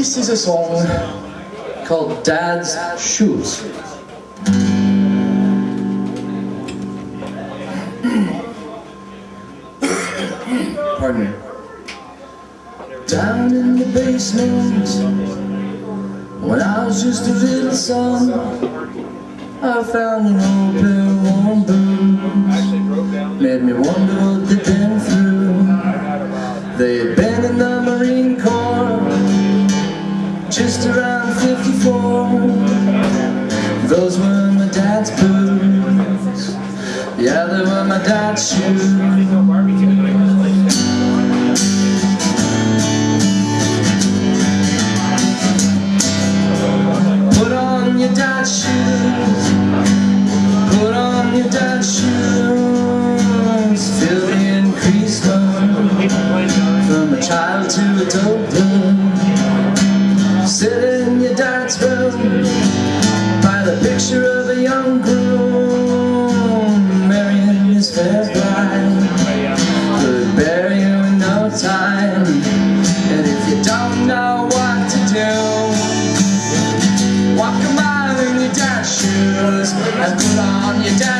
This is a song called Dad's Shoes. Pardon me. Down in the basement, when I was just a little son, I found an old pair of worn boots. Made me wonder what they'd been just around 54. Those were my dad's boots. Yeah, they were my dad's shoes. Put on your dad's shoes. Put on your dad's shoes. Feel the increased love from a child to adulthood. Sit in your dad's room by the picture of a young groom marrying his fair bride. Could bury you in no time. And if you don't know what to do. Walk a mile in your dad's shoes and put on your dad's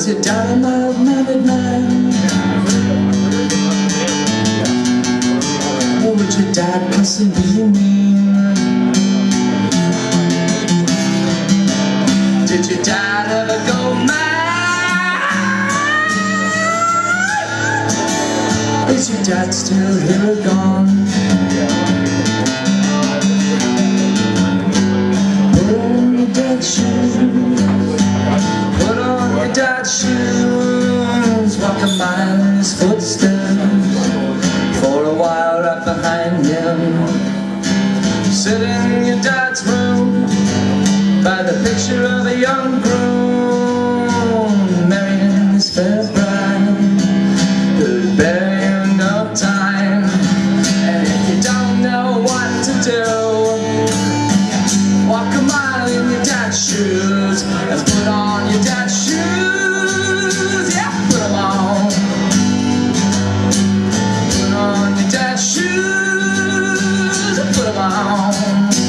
was your dad a mild-mannered man? Or would your dad possibly mean? Did your dad ever go mad? Is your dad still here or gone? Dad's shoes Walk a mile in his footsteps For a while right behind him Sit Father.